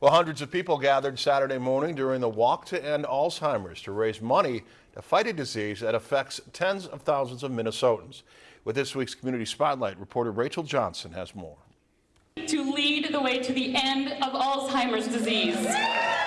Well, hundreds of people gathered Saturday morning during the Walk to End Alzheimer's to raise money to fight a disease that affects tens of thousands of Minnesotans. With this week's Community Spotlight, reporter Rachel Johnson has more. To lead the way to the end of Alzheimer's disease.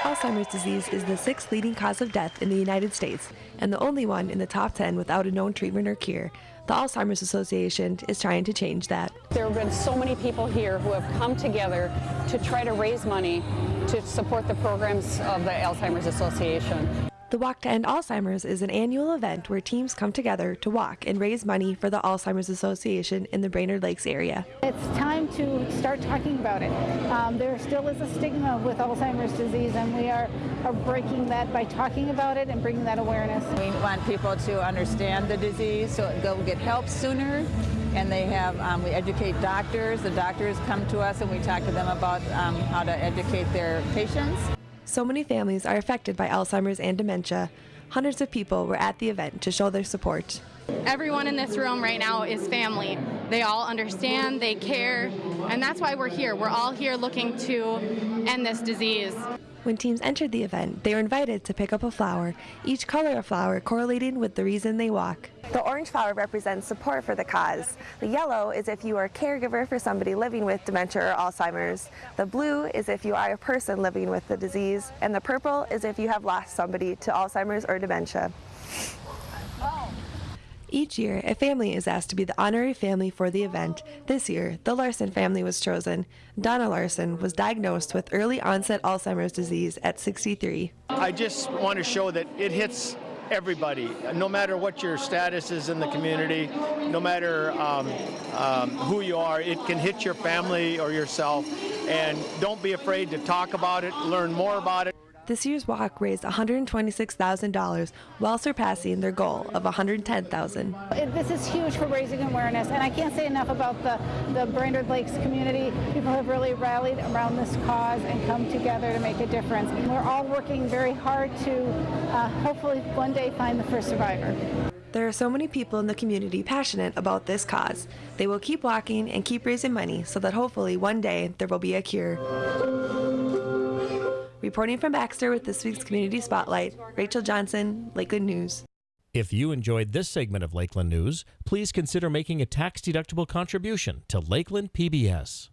Alzheimer's disease is the sixth leading cause of death in the United States and the only one in the top 10 without a known treatment or cure. The Alzheimer's Association is trying to change that. There have been so many people here who have come together to try to raise money to support the programs of the Alzheimer's Association. The Walk to End Alzheimer's is an annual event where teams come together to walk and raise money for the Alzheimer's Association in the Brainerd Lakes area. It's time to start talking about it. Um, there still is a stigma with Alzheimer's disease, and we are, are breaking that by talking about it and bringing that awareness. We want people to understand the disease so they'll get help sooner and they have um, we educate doctors the doctors come to us and we talk to them about um, how to educate their patients so many families are affected by Alzheimer's and dementia. Hundreds of people were at the event to show their support. Everyone in this room right now is family. They all understand, they care, and that's why we're here. We're all here looking to end this disease. When teams entered the event, they were invited to pick up a flower, each color of flower correlating with the reason they walk. The orange flower represents support for the cause. The yellow is if you are a caregiver for somebody living with dementia or Alzheimer's. The blue is if you are a person living with the disease. And the purple is if you have lost somebody to Alzheimer's or dementia. Each year, a family is asked to be the honorary family for the event. This year, the Larson family was chosen. Donna Larson was diagnosed with early onset Alzheimer's disease at 63. I just want to show that it hits everybody, no matter what your status is in the community, no matter um, um, who you are, it can hit your family or yourself. And don't be afraid to talk about it, learn more about it. This year's walk raised $126,000 while surpassing their goal of $110,000. This is huge for raising awareness, and I can't say enough about the, the Brainerd Lakes community. People have really rallied around this cause and come together to make a difference. We're all working very hard to uh, hopefully one day find the first survivor. There are so many people in the community passionate about this cause. They will keep walking and keep raising money so that hopefully one day there will be a cure. Reporting from Baxter with this week's Community Spotlight, Rachel Johnson, Lakeland News. If you enjoyed this segment of Lakeland News, please consider making a tax-deductible contribution to Lakeland PBS.